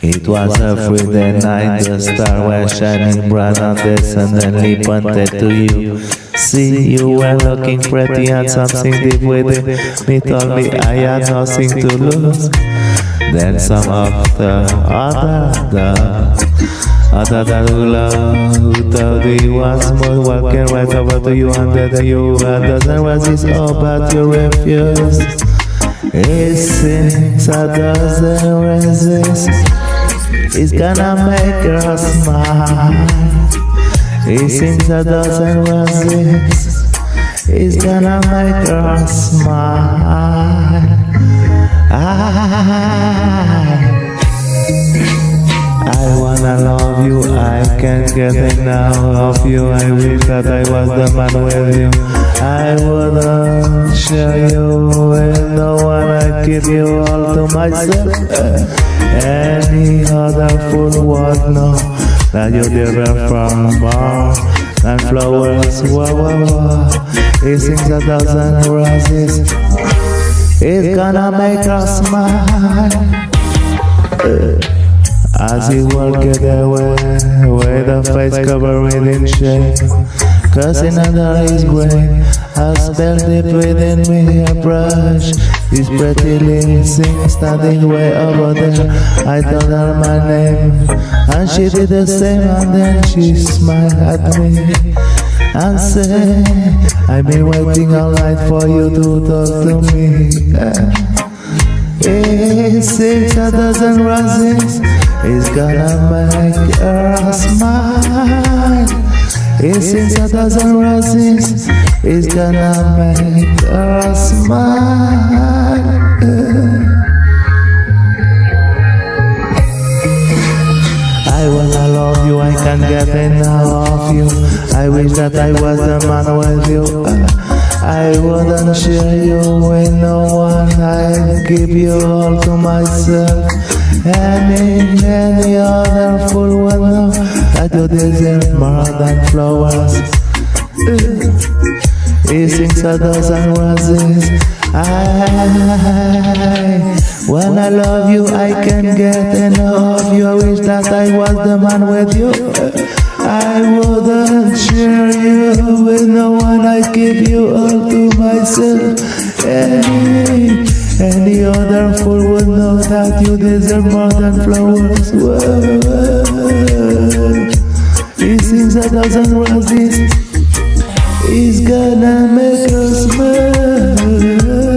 It was a Friday night, the star was shining bright on the suddenly pointed to you. See, you were looking pretty and something deep within me told me I had nothing to lose. Then some of the other, the other that who love, told me once more, walking right over to you and then you and doesn't resist, oh, but you refuse. It seems I doesn't resist. It's gonna make her smile. He sings a dozen um verses. It's gonna make her smile. I, I wanna love you. I can't get enough of you. I wish that I was the man with you. I give you all to myself. Any other fool would know that you different from more And flowers. Whoa, whoa, whoa. He sings a dozen roses. It's gonna make us smile. As he walk away a face covered in shame, cursing under his brain, I spelled it within me a brush. This pretty little thing standing way over there. I told her my name, and she did the same, and then she smiled at me and said, I've been waiting all night for you to talk to me. It six a dozen roses is gonna make her smile. Sings a dozen roses is gonna make her smile. I wanna love you, I can't get enough of you. I wish that I was the man with you. I wouldn't share you with no one. I'd give you all to myself. Any, any other fool would know that you deserve more than flowers. He sings a dozen roses. I, when I love you, I can't get enough of you. I wish that I was the man with you. I wouldn't share give you all to myself. Any, any other fool would know that you deserve more than flowers. Whoa. He sings a thousand roses. He's gonna make us smile.